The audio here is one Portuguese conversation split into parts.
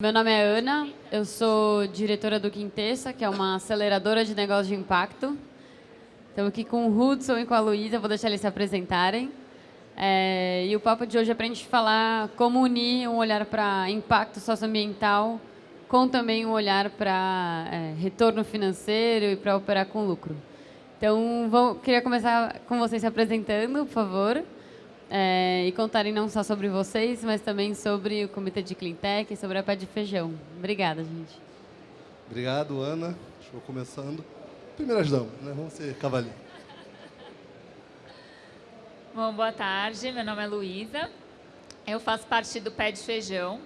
Meu nome é Ana, eu sou diretora do Quintessa, que é uma aceleradora de negócios de impacto. Estamos aqui com o Hudson e com a Luísa, vou deixar eles se apresentarem. É, e o papo de hoje é para a gente falar como unir um olhar para impacto socioambiental com também um olhar para é, retorno financeiro e para operar com lucro. Então, vou, queria começar com vocês se apresentando, por favor é, e contarem não só sobre vocês, mas também sobre o Comitê de Cleantech e sobre a Pé de Feijão. Obrigada, gente. Obrigado, Ana. Estou começando. Primeiras damas, né? Vamos ser cavalinho. Bom, boa tarde. Meu nome é Luísa. Eu faço parte do Pé de Feijão.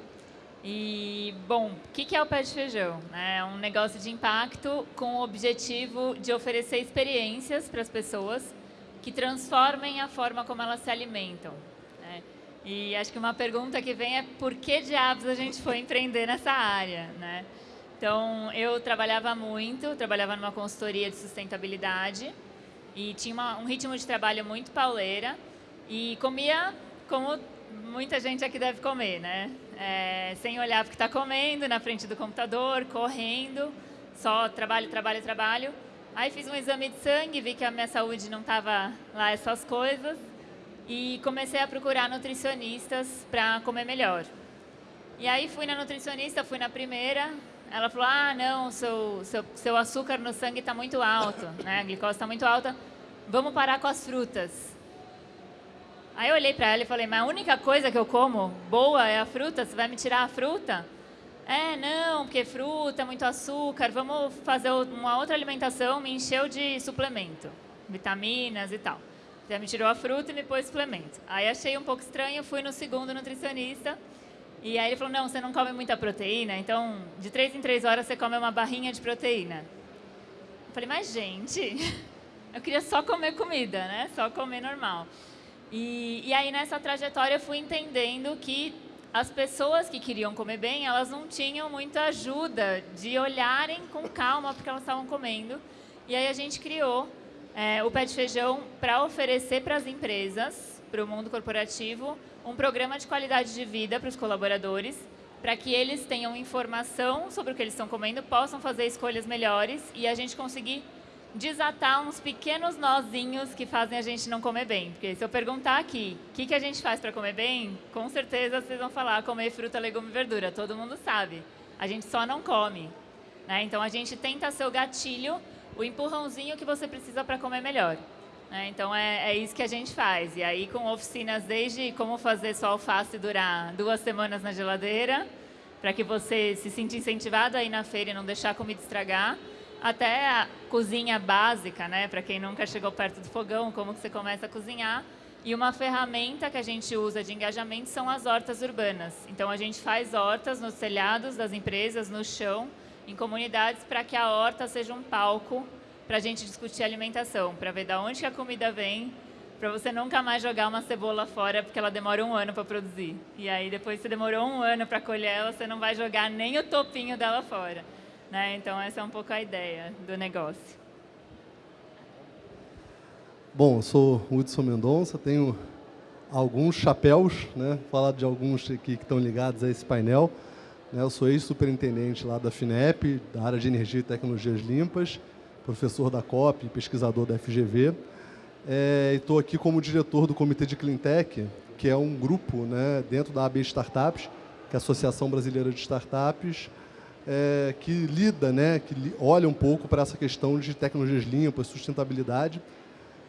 E, bom, o que é o Pé de Feijão? É um negócio de impacto com o objetivo de oferecer experiências para as pessoas que transformem a forma como elas se alimentam. Né? E acho que uma pergunta que vem é por que diabos a gente foi empreender nessa área? Né? Então, eu trabalhava muito, trabalhava numa consultoria de sustentabilidade e tinha uma, um ritmo de trabalho muito pauleira e comia como muita gente aqui deve comer, né? É, sem olhar o que está comendo, na frente do computador, correndo, só trabalho, trabalho, trabalho. Aí fiz um exame de sangue, vi que a minha saúde não estava lá essas coisas e comecei a procurar nutricionistas para comer melhor. E aí fui na nutricionista, fui na primeira, ela falou, ah, não, seu, seu, seu açúcar no sangue está muito alto, né? a glicose está muito alta, vamos parar com as frutas. Aí eu olhei para ela e falei, mas a única coisa que eu como boa é a fruta, você vai me tirar a fruta? É, não, porque fruta, muito açúcar, vamos fazer uma outra alimentação, me encheu de suplemento, vitaminas e tal. Já me tirou a fruta e me pôs suplemento. Aí achei um pouco estranho, fui no segundo nutricionista, e aí ele falou, não, você não come muita proteína, então de três em três horas você come uma barrinha de proteína. Eu falei, mas gente, eu queria só comer comida, né? Só comer normal. E, e aí nessa trajetória eu fui entendendo que as pessoas que queriam comer bem, elas não tinham muita ajuda de olharem com calma porque elas estavam comendo. E aí a gente criou é, o Pé de Feijão para oferecer para as empresas, para o mundo corporativo, um programa de qualidade de vida para os colaboradores, para que eles tenham informação sobre o que eles estão comendo, possam fazer escolhas melhores e a gente conseguir desatar uns pequenos nozinhos que fazem a gente não comer bem. Porque se eu perguntar aqui, o que, que a gente faz para comer bem, com certeza vocês vão falar comer fruta, legume e verdura. Todo mundo sabe. A gente só não come. Né? Então, a gente tenta ser o gatilho, o empurrãozinho que você precisa para comer melhor. Né? Então, é, é, isso que a gente faz. E aí, com oficinas desde como fazer sua alface durar duas semanas na geladeira, para que você se sinta incentivado a ir na feira e não deixar a comida estragar, até a cozinha básica, né, para quem nunca chegou perto do fogão, como que você começa a cozinhar. E uma ferramenta que a gente usa de engajamento são as hortas urbanas. Então, a gente faz hortas nos telhados das empresas, no chão, em comunidades, para que a horta seja um palco para a gente discutir alimentação, para ver de onde a comida vem, para você nunca mais jogar uma cebola fora, porque ela demora um ano para produzir. E aí, depois que você demorou um ano para colher ela, você não vai jogar nem o topinho dela fora. Né? Então, essa é um pouco a ideia do negócio. Bom, eu sou Hudson Mendonça, tenho alguns chapéus, né? falar de alguns aqui que estão ligados a esse painel. Né? Eu sou ex-superintendente lá da FINEP, da área de Energia e Tecnologias Limpas, professor da COP, pesquisador da FGV. É, estou aqui como diretor do Comitê de Cleantech, que é um grupo né, dentro da AB Startups, que é a Associação Brasileira de Startups, é, que lida, né, que olha um pouco para essa questão de tecnologias limpas, sustentabilidade.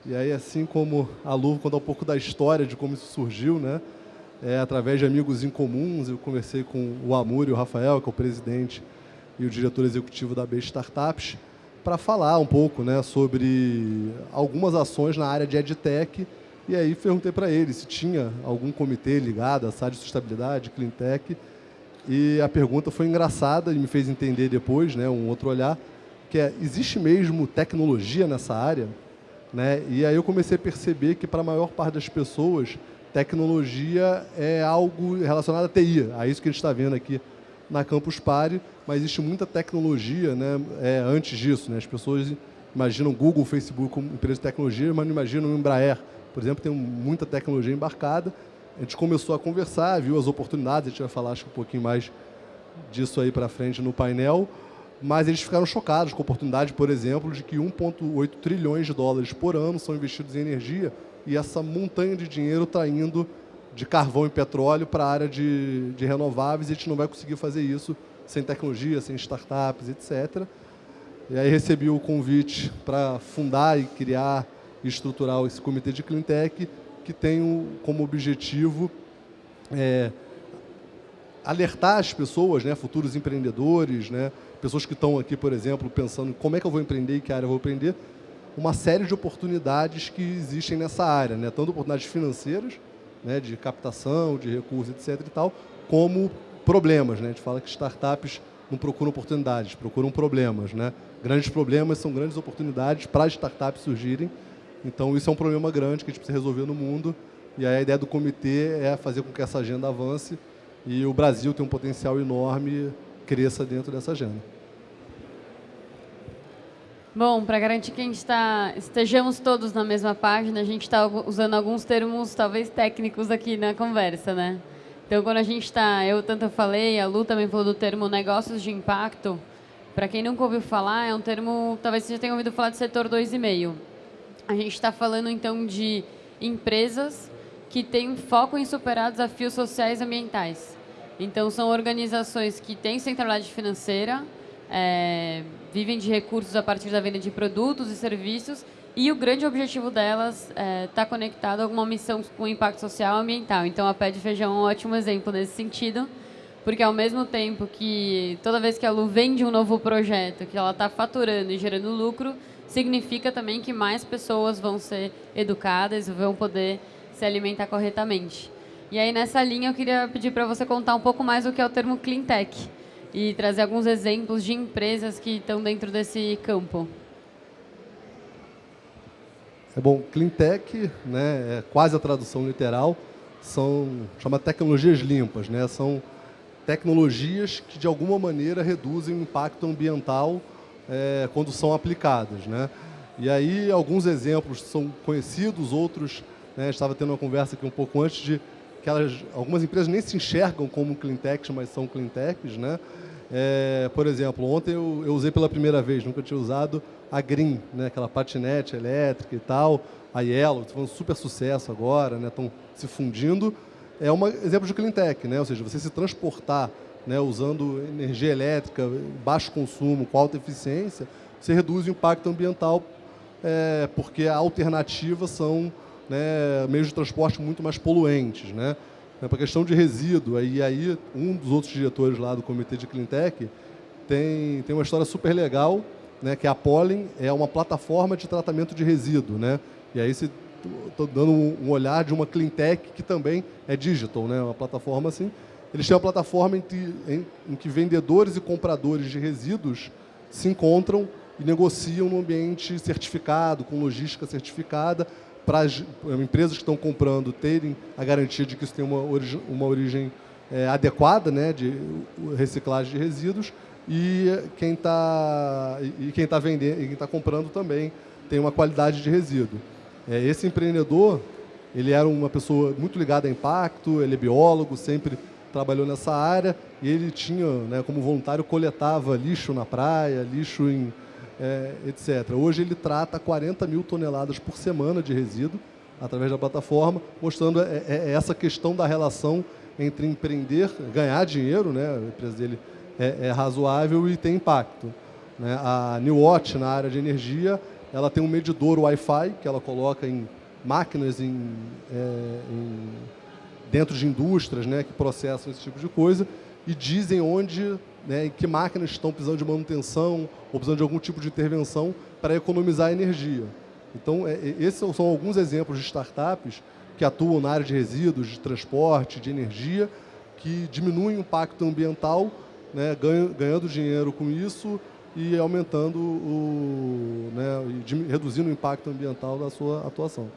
E aí, assim como a Lu conta um pouco da história de como isso surgiu, né, é, através de amigos em comuns, eu conversei com o Amur e o Rafael, que é o presidente e o diretor executivo da B Startups, para falar um pouco né, sobre algumas ações na área de EdTech. E aí perguntei para ele se tinha algum comitê ligado à área de sustentabilidade, Cleantech, e a pergunta foi engraçada e me fez entender depois, né, um outro olhar, que é, existe mesmo tecnologia nessa área? Né? E aí eu comecei a perceber que para a maior parte das pessoas, tecnologia é algo relacionado à TI. É isso que a gente está vendo aqui na Campus Party, mas existe muita tecnologia né, é, antes disso. Né? As pessoas imaginam Google, Facebook como empresa de tecnologia, mas não imaginam o Embraer, por exemplo, tem muita tecnologia embarcada, a gente começou a conversar, viu as oportunidades, a gente vai falar acho um pouquinho mais disso aí para frente no painel, mas eles ficaram chocados com a oportunidade, por exemplo, de que 1,8 trilhões de dólares por ano são investidos em energia e essa montanha de dinheiro está indo de carvão e petróleo para a área de, de renováveis e a gente não vai conseguir fazer isso sem tecnologia, sem startups, etc. E aí recebi o convite para fundar e criar e estruturar esse comitê de Cleantech, que tem como objetivo é, alertar as pessoas, né, futuros empreendedores, né, pessoas que estão aqui, por exemplo, pensando como é que eu vou empreender e que área eu vou empreender, uma série de oportunidades que existem nessa área, né, tanto oportunidades financeiras, né, de captação, de recursos, etc. e tal, como problemas. Né? A gente fala que startups não procuram oportunidades, procuram problemas. Né? Grandes problemas são grandes oportunidades para startups surgirem. Então, isso é um problema grande que a gente precisa resolver no mundo. E a ideia do comitê é fazer com que essa agenda avance e o Brasil tem um potencial enorme, cresça dentro dessa agenda. Bom, para garantir que a gente está, estejamos todos na mesma página, a gente está usando alguns termos talvez técnicos aqui na conversa, né? Então, quando a gente está, eu tanto falei, a Lu também falou do termo negócios de impacto. Para quem nunca ouviu falar, é um termo, talvez você já tenha ouvido falar de setor 2,5. A gente está falando, então, de empresas que têm foco em superar desafios sociais e ambientais. Então, são organizações que têm centralidade financeira, é, vivem de recursos a partir da venda de produtos e serviços e o grande objetivo delas está é, tá conectado a alguma missão com impacto social e ambiental. Então, a Pé de Feijão é um ótimo exemplo nesse sentido, porque ao mesmo tempo que toda vez que a Lu vende um novo projeto, que ela está faturando e gerando lucro, significa também que mais pessoas vão ser educadas e vão poder se alimentar corretamente. E aí, nessa linha, eu queria pedir para você contar um pouco mais o que é o termo Clean Tech e trazer alguns exemplos de empresas que estão dentro desse campo. É bom, cleantech, né, é quase a tradução literal, são chama tecnologias limpas, né? São tecnologias que de alguma maneira reduzem o impacto ambiental é, quando são aplicadas, né? E aí alguns exemplos são conhecidos, outros, né, estava tendo uma conversa aqui um pouco antes de que elas, algumas empresas nem se enxergam como cleantechs, mas são cleantechs, né? É, por exemplo, ontem eu, eu, usei pela primeira vez, nunca tinha usado a Green, né, aquela patinete elétrica e tal, a Yellow, estão um super sucesso agora, estão né, se fundindo. É um exemplo de cleantech, né, ou seja, você se transportar né, usando energia elétrica, baixo consumo, com alta eficiência, você reduz o impacto ambiental, é, porque a alternativa são né, meios de transporte muito mais poluentes. Né? Né, para a questão de resíduo, aí um dos outros diretores lá do Comitê de Cleantech tem, tem uma história super legal, né, que a Pollen é uma plataforma de tratamento de resíduo. Né? E aí estou dando um olhar de uma Cleantech que também é digital, né? uma plataforma assim. Eles têm uma plataforma em que, em, em que vendedores e compradores de resíduos se encontram e negociam no ambiente certificado, com logística certificada, para as empresas que estão comprando terem a garantia de que isso tem uma, origi uma origem é, adequada né, de reciclagem de resíduos e quem está e quem está vendendo e quem está comprando também tem uma qualidade de resíduo. É, esse empreendedor ele era uma pessoa muito ligada a impacto, ele é biólogo, sempre trabalhou nessa área e ele tinha, né, como voluntário, coletava lixo na praia, lixo em é, etc. Hoje ele trata 40 mil toneladas por semana de resíduo através da plataforma, mostrando é, é, é essa questão da relação entre empreender, ganhar dinheiro, né, a empresa dele é, é razoável e tem impacto. Né? A New Watch, na área de energia, ela tem um medidor Wi-Fi que ela coloca em máquinas em, é, em, dentro de indústrias né, que processam esse tipo de coisa e dizem onde né, que máquinas estão precisando de manutenção ou precisando de algum tipo de intervenção para economizar energia. Então, é, é, esses são alguns exemplos de startups que atuam na área de resíduos, de transporte, de energia, que diminuem o impacto ambiental, né, ganhando dinheiro com isso e aumentando o, né, reduzindo o impacto ambiental da sua atuação.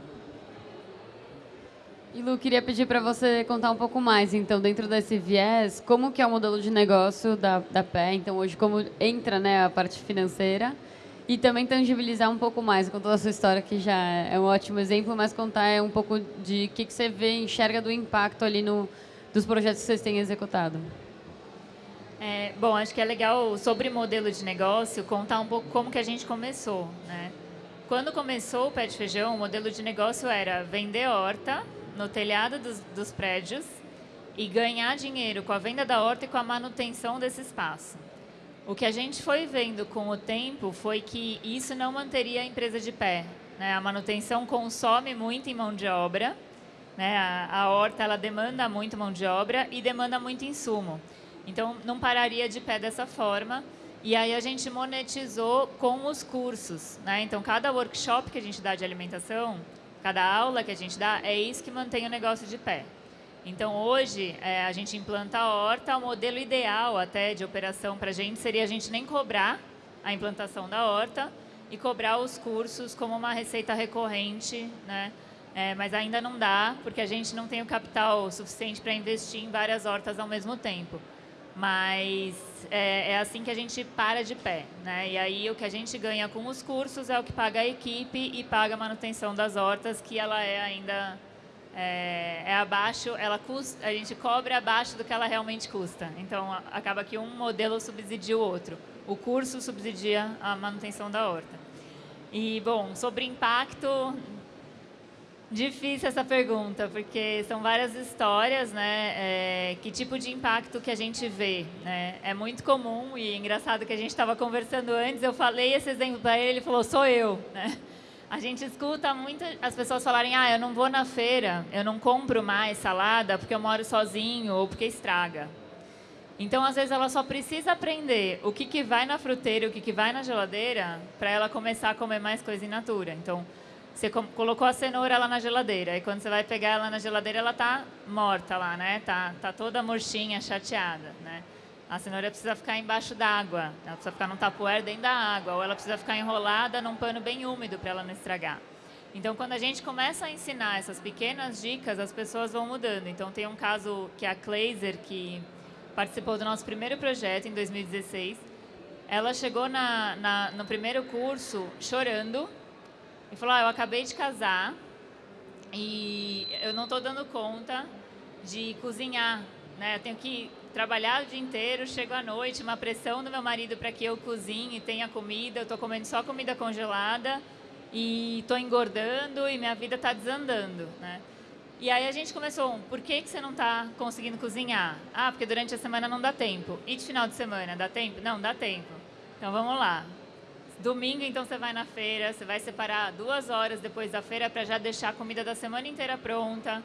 E Lu, queria pedir para você contar um pouco mais, então, dentro desse viés, como que é o modelo de negócio da, da Pé, então hoje como entra né, a parte financeira e também tangibilizar um pouco mais, toda a sua história, que já é um ótimo exemplo, mas contar um pouco de o que, que você vê, enxerga do impacto ali no, dos projetos que vocês têm executado. É, bom, acho que é legal sobre modelo de negócio contar um pouco como que a gente começou, né? Quando começou o pé de feijão, o modelo de negócio era vender horta no telhado dos, dos prédios e ganhar dinheiro com a venda da horta e com a manutenção desse espaço. O que a gente foi vendo com o tempo foi que isso não manteria a empresa de pé. Né? A manutenção consome muito em mão de obra, né? a, a horta ela demanda muito mão de obra e demanda muito insumo. Então, não pararia de pé dessa forma. E aí a gente monetizou com os cursos. Né? Então, cada workshop que a gente dá de alimentação, cada aula que a gente dá, é isso que mantém o negócio de pé. Então, hoje, é, a gente implanta a horta, o modelo ideal até de operação para a gente seria a gente nem cobrar a implantação da horta e cobrar os cursos como uma receita recorrente, né? É, mas ainda não dá, porque a gente não tem o capital suficiente para investir em várias hortas ao mesmo tempo. Mas é, é, assim que a gente para de pé. Né? E aí o que a gente ganha com os cursos é o que paga a equipe e paga a manutenção das hortas, que ela é ainda é, é abaixo, ela custa, a gente cobra abaixo do que ela realmente custa. Então acaba que um modelo subsidia o outro. O curso subsidia a manutenção da horta. E bom, sobre impacto, Difícil essa pergunta, porque são várias histórias, né? É, que tipo de impacto que a gente vê, né? É muito comum e engraçado que a gente estava conversando antes, eu falei esse exemplo para ele, ele falou, sou eu, né? A gente escuta muito as pessoas falarem, ah, eu não vou na feira, eu não compro mais salada porque eu moro sozinho ou porque estraga. Então, às vezes, ela só precisa aprender o que, que vai na fruteira o que, que vai na geladeira para ela começar a comer mais coisa in natura. Então, você colocou a cenoura lá na geladeira, e quando você vai pegar ela na geladeira, ela tá morta lá, né? Tá, tá toda murchinha, chateada, né? A cenoura precisa ficar embaixo d'água, ela precisa ficar num tapoer dentro da água, ou ela precisa ficar enrolada num pano bem úmido para ela não estragar. Então, quando a gente começa a ensinar essas pequenas dicas, as pessoas vão mudando. Então, tem um caso que é a Kleiser, que participou do nosso primeiro projeto em 2016. Ela chegou na, na no primeiro curso chorando, e falou, ah, eu acabei de casar e eu não estou dando conta de cozinhar, né? Eu tenho que trabalhar o dia inteiro, chego à noite, uma pressão do meu marido para que eu cozinhe e tenha comida, eu estou comendo só comida congelada e estou engordando e minha vida está desandando, né? E aí a gente começou, por que, que você não está conseguindo cozinhar? Ah, porque durante a semana não dá tempo. E de final de semana, dá tempo? Não, dá tempo. Então vamos lá. Domingo, então, você vai na feira, você vai separar duas horas depois da feira para já deixar a comida da semana inteira pronta,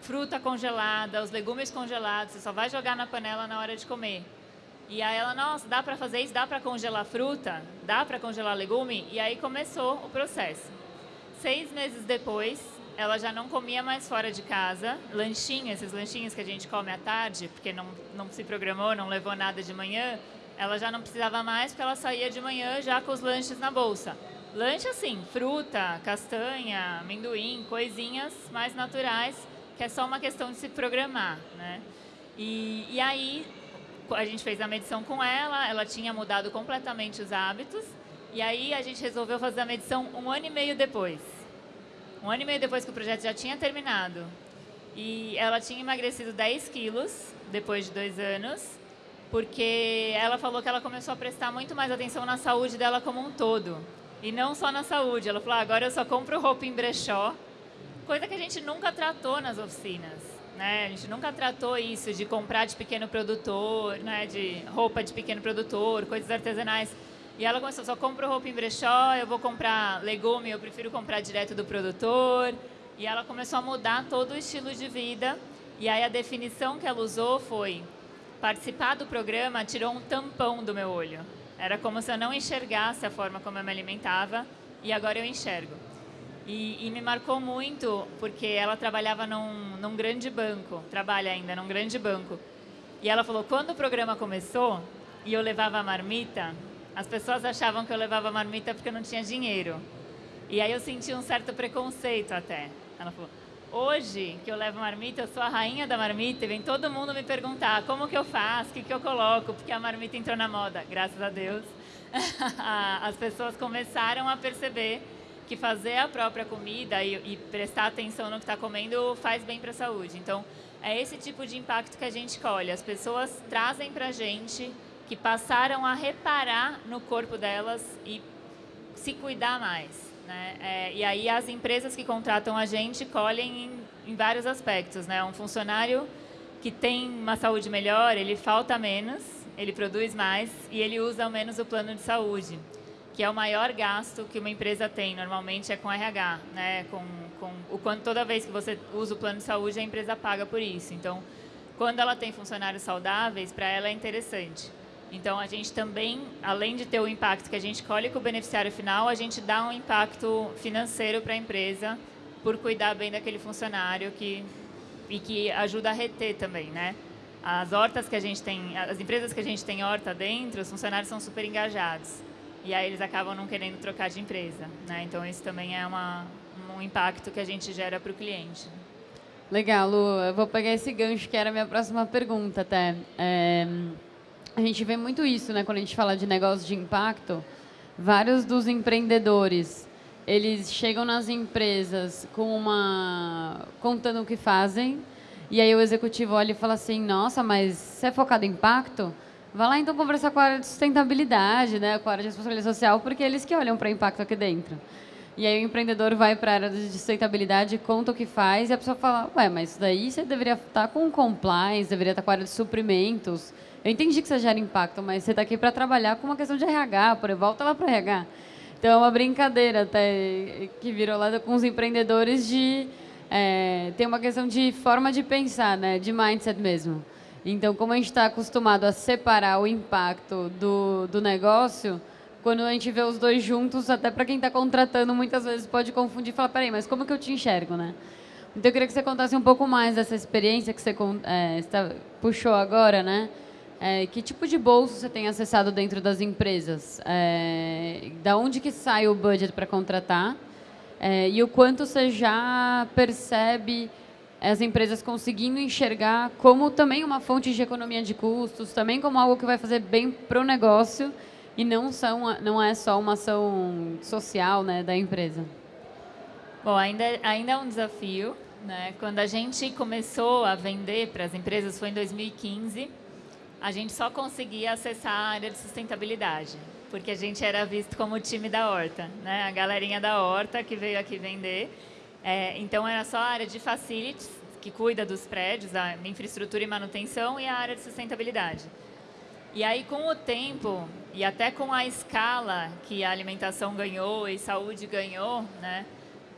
fruta congelada, os legumes congelados, você só vai jogar na panela na hora de comer. E aí ela, nossa, dá para fazer isso? Dá para congelar fruta? Dá para congelar legume? E aí começou o processo. Seis meses depois, ela já não comia mais fora de casa, lanchinhos, esses lanchinhos que a gente come à tarde, porque não, não se programou, não levou nada de manhã, ela já não precisava mais porque ela saía de manhã já com os lanches na bolsa. Lanche assim, fruta, castanha, amendoim, coisinhas mais naturais, que é só uma questão de se programar, né? E, e aí a gente fez a medição com ela, ela tinha mudado completamente os hábitos, e aí a gente resolveu fazer a medição um ano e meio depois. Um ano e meio depois que o projeto já tinha terminado. E ela tinha emagrecido 10 quilos depois de dois anos, porque ela falou que ela começou a prestar muito mais atenção na saúde dela como um todo. E não só na saúde. Ela falou, ah, agora eu só compro roupa em brechó, coisa que a gente nunca tratou nas oficinas. Né? A gente nunca tratou isso de comprar de pequeno produtor, né? de roupa de pequeno produtor, coisas artesanais. E ela começou, só compro roupa em brechó, eu vou comprar legume, eu prefiro comprar direto do produtor. E ela começou a mudar todo o estilo de vida. E aí a definição que ela usou foi participar do programa tirou um tampão do meu olho. Era como se eu não enxergasse a forma como eu me alimentava e agora eu enxergo. E, e me marcou muito porque ela trabalhava num, num grande banco, trabalha ainda num grande banco. E ela falou, quando o programa começou e eu levava a marmita, as pessoas achavam que eu levava marmita porque eu não tinha dinheiro. E aí eu senti um certo preconceito até. Ela falou, Hoje, que eu levo marmita, eu sou a rainha da marmita e vem todo mundo me perguntar como que eu faço, o que, que eu coloco, porque a marmita entrou na moda. Graças a Deus, as pessoas começaram a perceber que fazer a própria comida e, e prestar atenção no que está comendo faz bem para a saúde. Então, é esse tipo de impacto que a gente colhe. As pessoas trazem para a gente que passaram a reparar no corpo delas e se cuidar mais. Né? É, e aí as empresas que contratam a gente colhem em, em vários aspectos. Né? Um funcionário que tem uma saúde melhor, ele falta menos, ele produz mais e ele usa menos o plano de saúde, que é o maior gasto que uma empresa tem, normalmente é com RH, né? com, com o quanto toda vez que você usa o plano de saúde, a empresa paga por isso. Então, quando ela tem funcionários saudáveis, para ela é interessante. Então, a gente também, além de ter o impacto que a gente colhe com o beneficiário final, a gente dá um impacto financeiro para a empresa por cuidar bem daquele funcionário que, e que ajuda a reter também, né? As hortas que a gente tem, as empresas que a gente tem horta dentro, os funcionários são super engajados. E aí eles acabam não querendo trocar de empresa, né? Então, isso também é uma, um impacto que a gente gera para o cliente. Legal, Lu. Eu vou pegar esse gancho que era a minha próxima pergunta até. É... A gente vê muito isso, né? Quando a gente fala de negócio de impacto, vários dos empreendedores, eles chegam nas empresas com uma contando o que fazem, e aí o executivo olha e fala assim: "Nossa, mas você é focado em impacto? Vai lá então conversar com a área de sustentabilidade, né, com a área de responsabilidade social, porque é eles que olham para impacto aqui dentro". E aí o empreendedor vai para a área de sustentabilidade, conta o que faz, e a pessoa fala: "Ué, mas isso daí você deveria estar com compliance, deveria estar com a área de suprimentos". Eu entendi que você gera impacto, mas você está aqui para trabalhar com uma questão de RH, por volta lá para RH. Então, é uma brincadeira até que virou lá com os empreendedores de é, ter uma questão de forma de pensar, né, de mindset mesmo. Então, como a gente está acostumado a separar o impacto do, do negócio, quando a gente vê os dois juntos, até para quem está contratando, muitas vezes pode confundir e falar, peraí, mas como que eu te enxergo, né? Então, eu queria que você contasse um pouco mais dessa experiência que você é, puxou agora, né? É, que tipo de bolso você tem acessado dentro das empresas? É, da onde que sai o budget para contratar? É, e o quanto você já percebe as empresas conseguindo enxergar como também uma fonte de economia de custos, também como algo que vai fazer bem para o negócio e não, são, não é só uma ação social né, da empresa? Bom, ainda, ainda é um desafio. Né? Quando a gente começou a vender para as empresas foi em 2015 a gente só conseguia acessar a área de sustentabilidade, porque a gente era visto como o time da horta, né? a galerinha da horta que veio aqui vender. É, então, era só a área de facilities, que cuida dos prédios, a infraestrutura e manutenção, e a área de sustentabilidade. E aí, com o tempo, e até com a escala que a alimentação ganhou e saúde ganhou, né?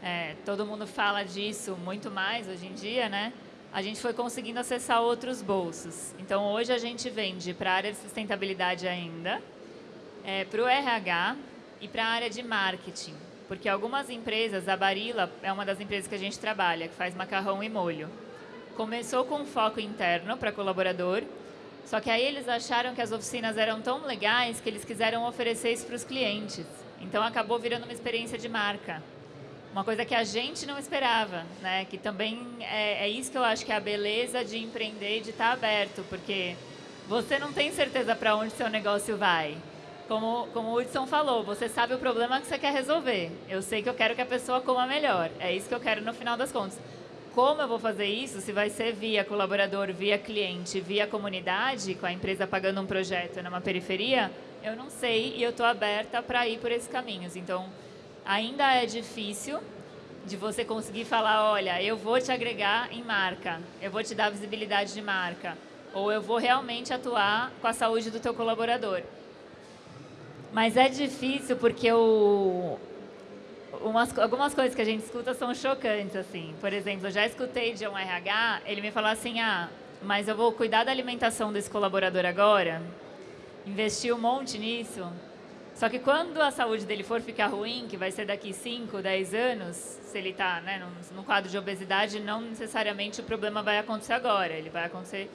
É, todo mundo fala disso muito mais hoje em dia, né? A gente foi conseguindo acessar outros bolsos. Então, hoje a gente vende para a área de sustentabilidade ainda, é, para o RH e para a área de marketing. Porque algumas empresas, a Barilla é uma das empresas que a gente trabalha, que faz macarrão e molho. Começou com foco interno para colaborador, só que aí eles acharam que as oficinas eram tão legais que eles quiseram oferecer isso para os clientes. Então, acabou virando uma experiência de marca uma coisa que a gente não esperava, né? Que também é, é isso que eu acho que é a beleza de empreender e de estar aberto, porque você não tem certeza para onde seu negócio vai. Como, como o Hudson falou, você sabe o problema que você quer resolver. Eu sei que eu quero que a pessoa coma melhor. É isso que eu quero no final das contas. Como eu vou fazer isso? Se vai ser via colaborador, via cliente, via comunidade, com a empresa pagando um projeto numa periferia, eu não sei e eu estou aberta para ir por esses caminhos. Então, ainda é difícil de você conseguir falar, olha, eu vou te agregar em marca, eu vou te dar visibilidade de marca, ou eu vou realmente atuar com a saúde do teu colaborador. Mas é difícil porque o, umas, algumas coisas que a gente escuta são chocantes, assim. Por exemplo, eu já escutei de um RH, ele me falou assim, ah, mas eu vou cuidar da alimentação desse colaborador agora, investir um monte nisso, só que quando a saúde dele for ficar ruim, que vai ser daqui 5, 10 anos, se ele está né, no, quadro de obesidade, não necessariamente o problema vai acontecer agora. Ele vai acontecer...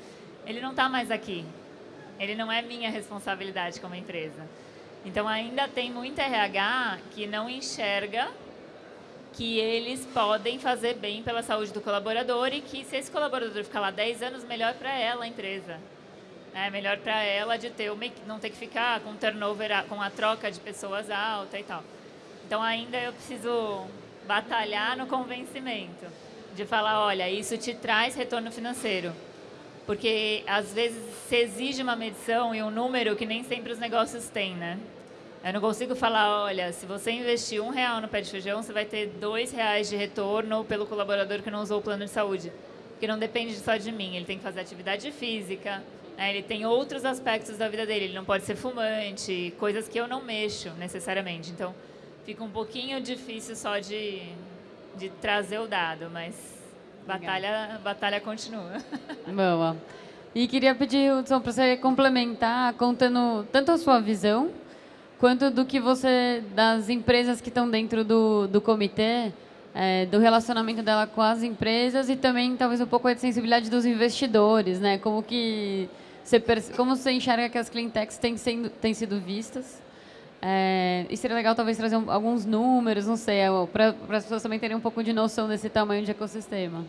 Ele não está mais aqui. Ele não é minha responsabilidade como empresa. Então, ainda tem muita RH que não enxerga que eles podem fazer bem pela saúde do colaborador e que se esse colaborador ficar lá 10 anos, melhor para ela, a empresa. É melhor para ela de ter uma, não ter que ficar com turnover, com a troca de pessoas alta e tal. Então ainda eu preciso batalhar no convencimento. de falar, olha, isso te traz retorno financeiro. Porque, às vezes, se exige uma medição e um número que nem sempre os negócios têm, né? Eu não consigo falar, olha, se você investir um real no pé de feijão, você vai ter dois reais de retorno pelo colaborador que não usou o plano de saúde. Porque não depende só de mim, ele tem que fazer atividade física, né? ele tem outros aspectos da vida dele, ele não pode ser fumante, coisas que eu não mexo necessariamente. Então, fica um pouquinho difícil só de, de trazer o dado, mas Batalha, batalha continua. Boa. E queria pedir, Hudson, para você complementar, contando tanto a sua visão, quanto do que você, das empresas que estão dentro do, do comitê, é, do relacionamento dela com as empresas e também talvez um pouco a sensibilidade dos investidores, né? Como que você, como você enxerga que as cleantechs têm, sendo, têm sido vistas? É, e seria legal talvez trazer um, alguns números, não sei, é, para as pessoas também terem um pouco de noção desse tamanho de ecossistema.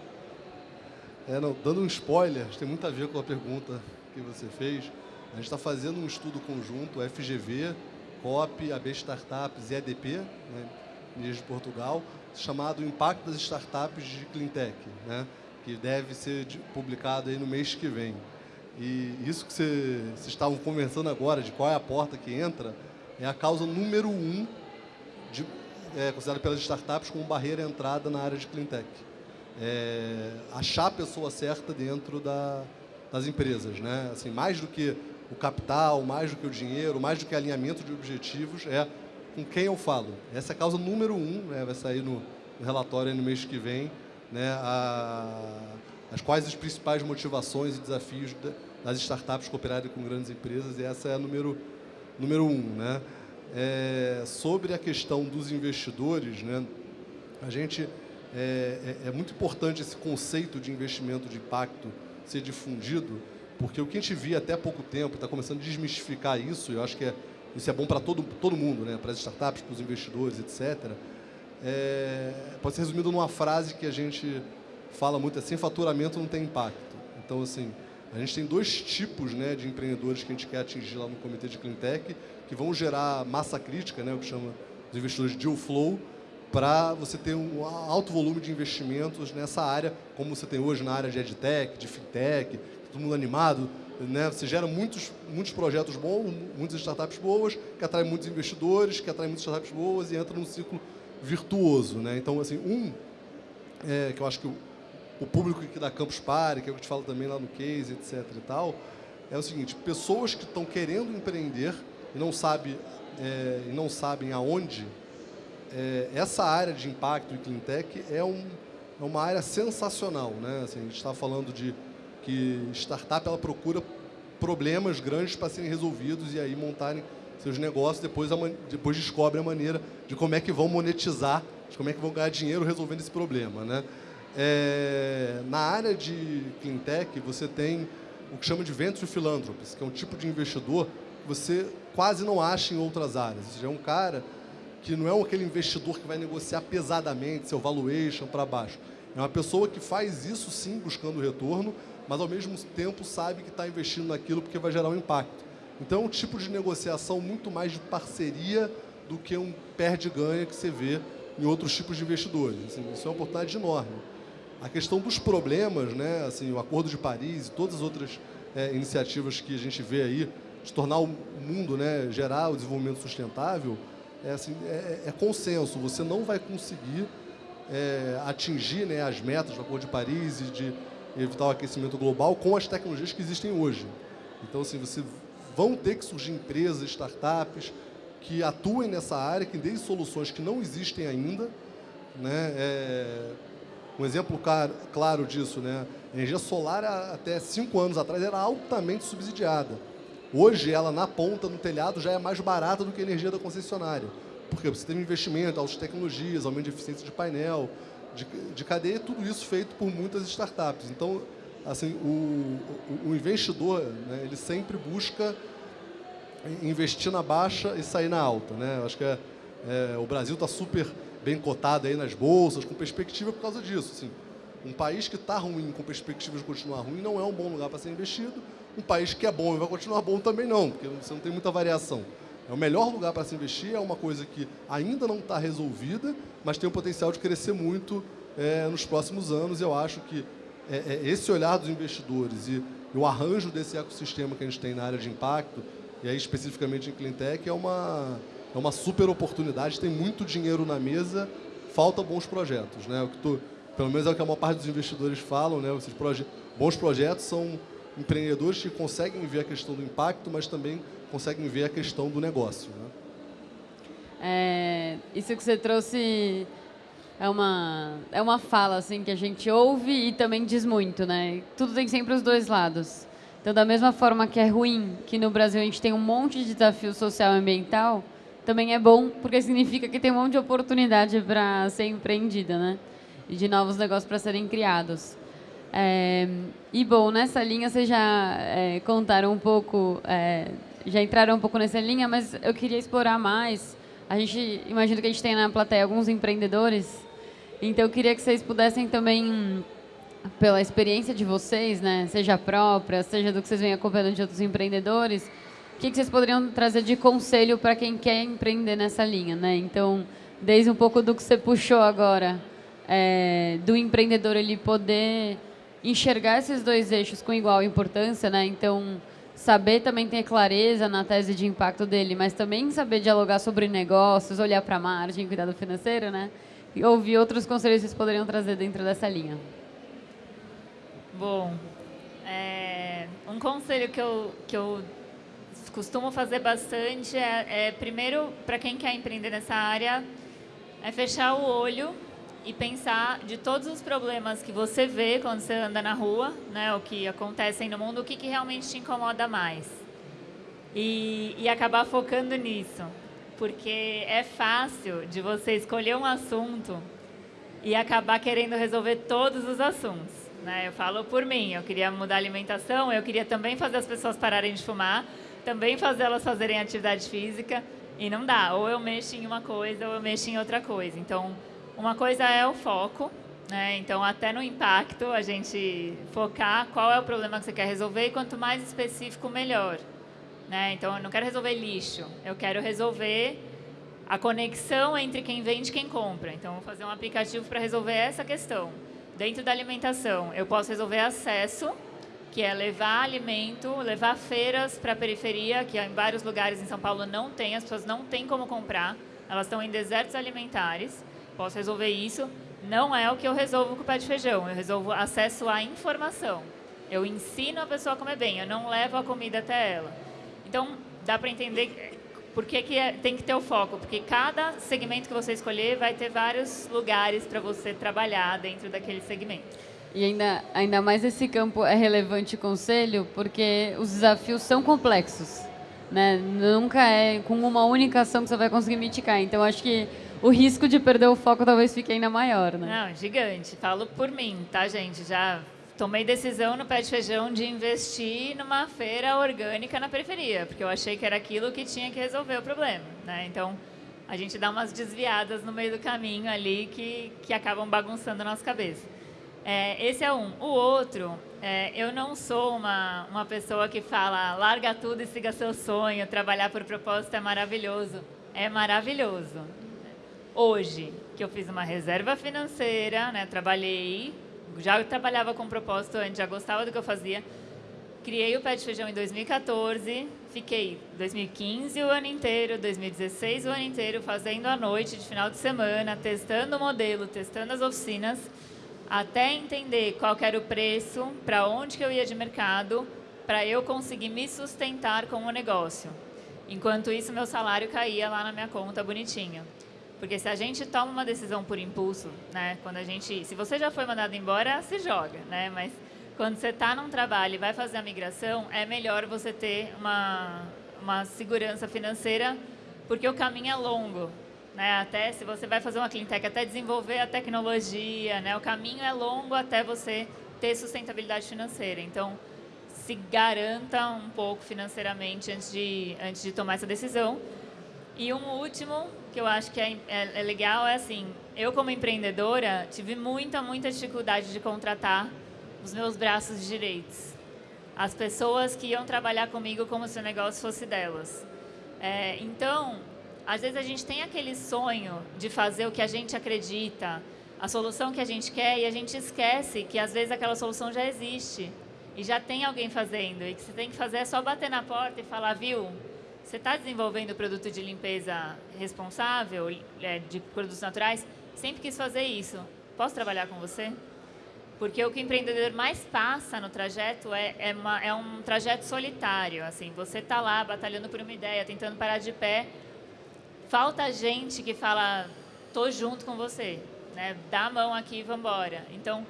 É, não, dando um spoiler, tem muito a ver com a pergunta que você fez. A gente está fazendo um estudo conjunto, FGV, COP, AB Startups e EDP, né, de Portugal, chamado Impacto das Startups de Cleantech, né, que deve ser publicado aí no mês que vem. E isso que vocês estavam conversando agora, de qual é a porta que entra, é a causa número um de, é, considerada pelas startups como barreira à entrada na área de cleantech. É, achar a pessoa certa dentro da, das empresas, né? Assim, mais do que o capital, mais do que o dinheiro, mais do que alinhamento de objetivos, é com quem eu falo. Essa é a causa número um, né? vai sair no, no relatório no mês que vem, né? A, as quais as principais motivações e desafios das startups cooperarem com grandes empresas, e essa é a número número um, né? É, sobre a questão dos investidores, né? A gente é, é, é muito importante esse conceito de investimento de impacto ser difundido, porque o que a gente via até pouco tempo está começando a desmistificar isso. E eu acho que é, isso é bom para todo todo mundo, né? Para as startups, para os investidores, etc. É, pode ser resumido numa frase que a gente fala muito: sem faturamento não tem impacto. Então, assim, a gente tem dois tipos né, de empreendedores que a gente quer atingir lá no Comitê de Cleantech, que vão gerar massa crítica, né, o que chama os investidores deal flow, para você ter um alto volume de investimentos nessa área, como você tem hoje na área de edtech, de fintech, todo mundo animado, né? Você gera muitos, muitos projetos bons, muitas startups boas, que atraem muitos investidores, que atraem muitas startups boas e entra num ciclo virtuoso, né? Então, assim, um é, que eu acho que o público aqui da Campus Party, que é o que te falo também lá no case, etc e tal, é o seguinte, pessoas que estão querendo empreender e não, sabe, é, e não sabem aonde, é, essa área de impacto e cleantech é, um, é uma área sensacional. Né? Assim, a gente está falando de que startup ela procura problemas grandes para serem resolvidos e aí montarem seus negócios, depois, a, depois descobre a maneira de como é que vão monetizar, de como é que vão ganhar dinheiro resolvendo esse problema. Né? É, na área de cleantech, você tem o que chama de venture philanthropies, que é um tipo de investidor que você quase não acha em outras áreas. Ou seja, é um cara que não é aquele investidor que vai negociar pesadamente seu valuation para baixo. É uma pessoa que faz isso sim buscando retorno, mas ao mesmo tempo sabe que está investindo naquilo porque vai gerar um impacto. Então é um tipo de negociação muito mais de parceria do que um perde-ganha que você vê em outros tipos de investidores. Assim, isso é uma oportunidade enorme. A questão dos problemas, né, assim, o Acordo de Paris e todas as outras é, iniciativas que a gente vê aí, de tornar o mundo, né, gerar o desenvolvimento sustentável, é, assim, é, é consenso. Você não vai conseguir é, atingir né, as metas do Acordo de Paris e de evitar o aquecimento global com as tecnologias que existem hoje. Então, assim, você vão ter que surgir empresas, startups que atuem nessa área, que deem soluções que não existem ainda, né? Um exemplo claro disso, né? A energia solar, até cinco anos atrás, era altamente subsidiada. Hoje, ela na ponta, no telhado, já é mais barata do que a energia da concessionária. Porque você tem investimento, altas tecnologias, aumento de eficiência de painel, de, de cadeia, tudo isso feito por muitas startups. Então, assim, o, o, o investidor, né, ele sempre busca investir na baixa e sair na alta. Né? Eu acho que é, é, o Brasil está super bem cotado aí nas bolsas, com perspectiva por causa disso. Assim, um país que está ruim, com perspectiva de continuar ruim, não é um bom lugar para ser investido. Um país que é bom e vai continuar bom também não, porque você não tem muita variação. É o melhor lugar para se investir, é uma coisa que ainda não está resolvida, mas tem o potencial de crescer muito é, nos próximos anos. Eu acho que é, é, esse olhar dos investidores e, o arranjo desse ecossistema que a gente tem na área de impacto, e aí especificamente em Cleantech, é uma, é uma super oportunidade. Tem muito dinheiro na mesa, falta bons projetos. Né? O que tu, pelo menos é o que a maior parte dos investidores falam, né? Esses proje bons projetos são empreendedores que conseguem ver a questão do impacto, mas também conseguem ver a questão do negócio. Né? É, isso que você trouxe é uma, é uma fala assim que a gente ouve e também diz muito, né? Tudo tem sempre os dois lados. Então, da mesma forma que é ruim que no Brasil a gente tem um monte de desafio social e ambiental, também é bom porque significa que tem um monte de oportunidade para ser empreendida, né? E de novos negócios para serem criados. É, e bom, nessa linha vocês já é, contaram um pouco, é, já entraram um pouco nessa linha, mas eu queria explorar mais. A gente imagina que a gente tem na plateia alguns empreendedores, então eu queria que vocês pudessem também, pela experiência de vocês, né, seja própria, seja do que vocês vêm acompanhando de outros empreendedores, o que, que vocês poderiam trazer de conselho para quem quer empreender nessa linha, né? Então, desde um pouco do que você puxou agora, é, do empreendedor ele poder enxergar esses dois eixos com igual importância, né? Então, saber também ter clareza na tese de impacto dele, mas também saber dialogar sobre negócios, olhar para a margem, cuidado financeiro, né? E ouvir outros conselhos que vocês poderiam trazer dentro dessa linha. Bom, é, um conselho que eu, que eu costumo fazer bastante é, é primeiro, para quem quer empreender nessa área, é fechar o olho e pensar de todos os problemas que você vê quando você anda na rua, né, o que acontecem no mundo, o que, que realmente te incomoda mais. E, e acabar focando nisso. Porque é fácil de você escolher um assunto e acabar querendo resolver todos os assuntos. Né? Eu falo por mim, eu queria mudar a alimentação, eu queria também fazer as pessoas pararem de fumar, também fazer elas fazerem atividade física, e não dá. Ou eu mexo em uma coisa ou eu mexo em outra coisa. Então, uma coisa é o foco, né? Então, até no impacto, a gente focar qual é o problema que você quer resolver e quanto mais específico, melhor. Né? Então, eu não quero resolver lixo, eu quero resolver a conexão entre quem vende e quem compra. Então, vou fazer um aplicativo para resolver essa questão. Dentro da alimentação, eu posso resolver acesso, que é levar alimento, levar feiras para a periferia, que em vários lugares em São Paulo não tem, as pessoas não têm como comprar, elas estão em desertos alimentares posso resolver isso. Não é o que eu resolvo com o pé de feijão, eu resolvo acesso à informação. Eu ensino a pessoa a comer bem, eu não levo a comida até ela. Então, dá para entender por que, que é, tem que ter o foco, porque cada segmento que você escolher vai ter vários lugares para você trabalhar dentro daquele segmento. E ainda, ainda mais esse campo é relevante conselho, porque os desafios são complexos. Né? Nunca é com uma única ação que você vai conseguir mitigar. Então, acho que o risco de perder o foco talvez fique ainda maior, né? Não, gigante. Falo por mim, tá, gente? Já tomei decisão no pé de feijão de investir numa feira orgânica na periferia, porque eu achei que era aquilo que tinha que resolver o problema, né? Então, a gente dá umas desviadas no meio do caminho ali que, que acabam bagunçando a nossa cabeça. É, esse é um. O outro, é, eu não sou uma, uma pessoa que fala larga tudo e siga seu sonho, trabalhar por propósito é maravilhoso. É maravilhoso hoje, que eu fiz uma reserva financeira, né, trabalhei, já trabalhava com propósito antes, já gostava do que eu fazia, criei o Pé de Feijão em 2014, fiquei 2015 o ano inteiro, 2016 o ano inteiro, fazendo à noite, de final de semana, testando o modelo, testando as oficinas, até entender qual era o preço, para onde que eu ia de mercado, para eu conseguir me sustentar com o negócio. Enquanto isso, meu salário caía lá na minha conta bonitinho. Porque se a gente toma uma decisão por impulso, né, quando a gente, se você já foi mandado embora, se joga, né, mas quando você está num trabalho e vai fazer a migração, é melhor você ter uma, uma segurança financeira, porque o caminho é longo, né, até se você vai fazer uma cleantech, até desenvolver a tecnologia, né, o caminho é longo até você ter sustentabilidade financeira. Então, se garanta um pouco financeiramente antes de, antes de tomar essa decisão. E um último que eu acho que é, é, é, legal é assim, eu como empreendedora tive muita, muita dificuldade de contratar os meus braços direitos. As pessoas que iam trabalhar comigo como se o negócio fosse delas. É, então, às vezes a gente tem aquele sonho de fazer o que a gente acredita, a solução que a gente quer e a gente esquece que às vezes aquela solução já existe e já tem alguém fazendo e que você tem que fazer é só bater na porta e falar, viu, você está desenvolvendo produto de limpeza responsável, é, de produtos naturais, sempre quis fazer isso, posso trabalhar com você? Porque o que o empreendedor mais passa no trajeto é, é, uma, é um trajeto solitário. Assim, você está lá batalhando por uma ideia, tentando parar de pé. Falta gente que fala, tô junto com você, né? dá a mão aqui e vamos embora. Então,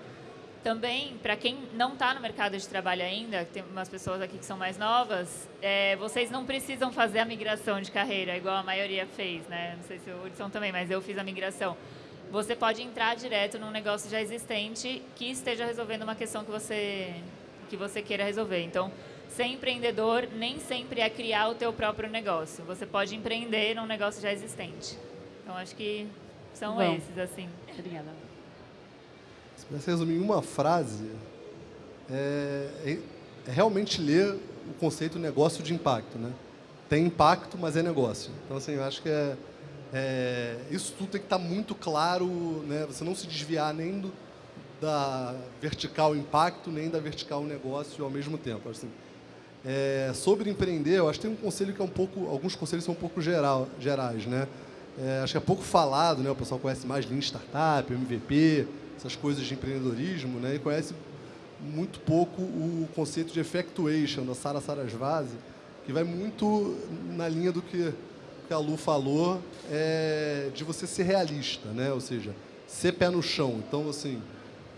também, para quem não está no mercado de trabalho ainda, tem umas pessoas aqui que são mais novas, é, vocês não precisam fazer a migração de carreira, igual a maioria fez. Né? Não sei se o Hudson também, mas eu fiz a migração você pode entrar direto num negócio já existente que esteja resolvendo uma questão que você, que você queira resolver. Então, ser empreendedor nem sempre é criar o teu próprio negócio. Você pode empreender num negócio já existente. Então, acho que são Bom, esses, assim. Obrigada. Se pudesse resumir em uma frase, é, é, é realmente ler o conceito negócio de impacto. Né? Tem impacto, mas é negócio. Então, assim, eu acho que é é, isso tudo tem que estar muito claro, né? você não se desviar nem do, da vertical impacto, nem da vertical negócio ao mesmo tempo. Assim, é, sobre empreender, eu acho que tem um conselho que é um pouco, alguns conselhos são um pouco geral, gerais, né? É, acho que é pouco falado, né? O pessoal conhece mais Lean Startup, MVP, essas coisas de empreendedorismo, né? E conhece muito pouco o conceito de effectuation da Sara Sarasvati, que vai muito na linha do que que a Lu falou é de você ser realista, né? Ou seja, ser pé no chão. Então, assim,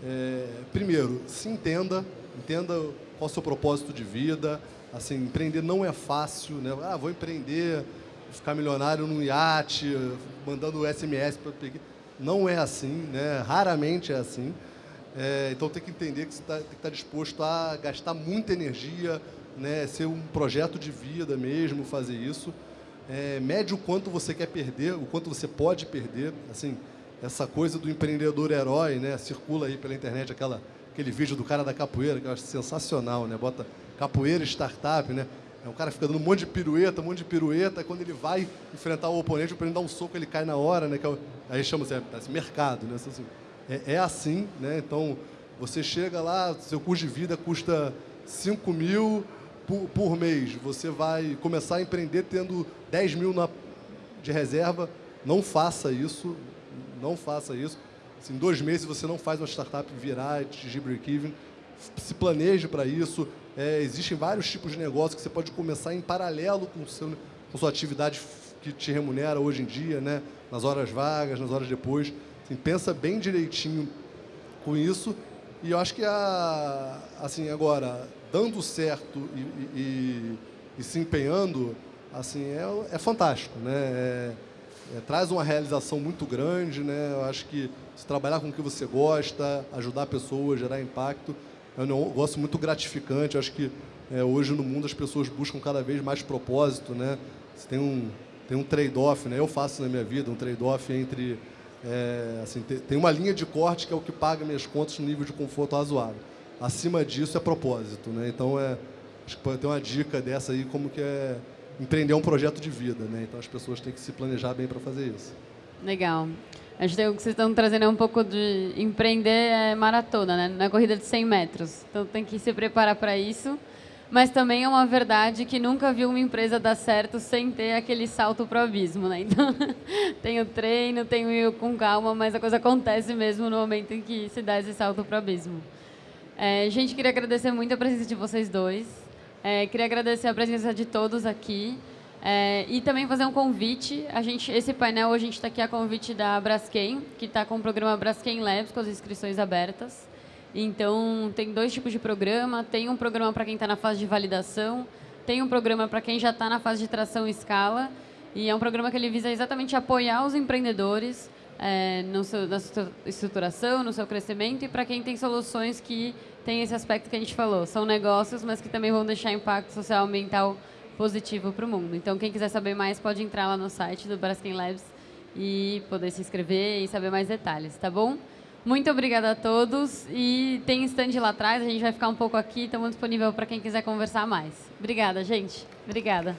é, primeiro, se entenda, entenda qual é o seu propósito de vida. Assim, empreender não é fácil, né? Ah, vou empreender, ficar milionário num iate, mandando SMS para não é assim, né? Raramente é assim. É, então tem que entender que você tá, tem que estar tá disposto a gastar muita energia, né? Ser um projeto de vida mesmo, fazer isso é, mede o quanto você quer perder, o quanto você pode perder. Assim, essa coisa do empreendedor herói, né? Circula aí pela internet aquela, aquele vídeo do cara da capoeira, que eu acho sensacional, né? Bota capoeira startup, né? É um cara que fica dando um monte de pirueta, um monte de pirueta, quando ele vai enfrentar o oponente, o oponente dá um soco, ele cai na hora, né? Que é o, aí chama-se é, é, mercado, né? Assim, é, é, assim, né? Então, você chega lá, seu custo de vida custa 5 mil, por, por mês, você vai começar a empreender tendo 10 mil na, de reserva, não faça isso, não faça isso. Assim, em dois meses você não faz uma startup virar, atingir break-even, se planeje para isso. É, existem vários tipos de negócio que você pode começar em paralelo com, seu, com sua atividade que te remunera hoje em dia, né? nas horas vagas, nas horas depois. Assim, pensa bem direitinho com isso. E eu acho que, a, assim, agora, dando certo e, e, e se empenhando, assim, é, é fantástico, né? É, é, traz uma realização muito grande, né? Eu acho que se trabalhar com o que você gosta, ajudar pessoas, gerar impacto, é um negócio muito gratificante. Eu acho que é, hoje no mundo as pessoas buscam cada vez mais propósito, né? Você tem um tem um trade-off, né? Eu faço na minha vida um trade-off entre é, assim, tem uma linha de corte que é o que paga minhas contas no nível de conforto razoável acima disso é propósito, né? Então é acho que pode ter uma dica dessa aí como que é empreender um projeto de vida, né? Então as pessoas têm que se planejar bem para fazer isso. Legal. Acho que o que vocês estão trazendo é um pouco de empreender é maratona, né? Na corrida de 100 metros. Então tem que se preparar para isso. Mas também é uma verdade que nunca vi uma empresa dar certo sem ter aquele salto para o abismo, né? Então, tem o treino, tem o ir com calma, mas a coisa acontece mesmo no momento em que se dá esse salto para o abismo. É, gente, queria agradecer muito a presença de vocês dois. É, queria agradecer a presença de todos aqui. É, e também fazer um convite. A gente, esse painel, a gente está aqui a convite da Braskem, que está com o programa Braskem Labs, com as inscrições abertas. Então, tem dois tipos de programa. Tem um programa para quem está na fase de validação, tem um programa para quem já está na fase de tração e escala. E é um programa que ele visa exatamente apoiar os empreendedores é, no seu, na sua estruturação, no seu crescimento e para quem tem soluções que tem esse aspecto que a gente falou. São negócios, mas que também vão deixar impacto social ambiental positivo para o mundo. Então, quem quiser saber mais, pode entrar lá no site do Braskem Labs e poder se inscrever e saber mais detalhes, tá bom? Muito obrigada a todos e tem stand lá atrás, a gente vai ficar um pouco aqui, estamos disponível para quem quiser conversar mais. Obrigada, gente. Obrigada.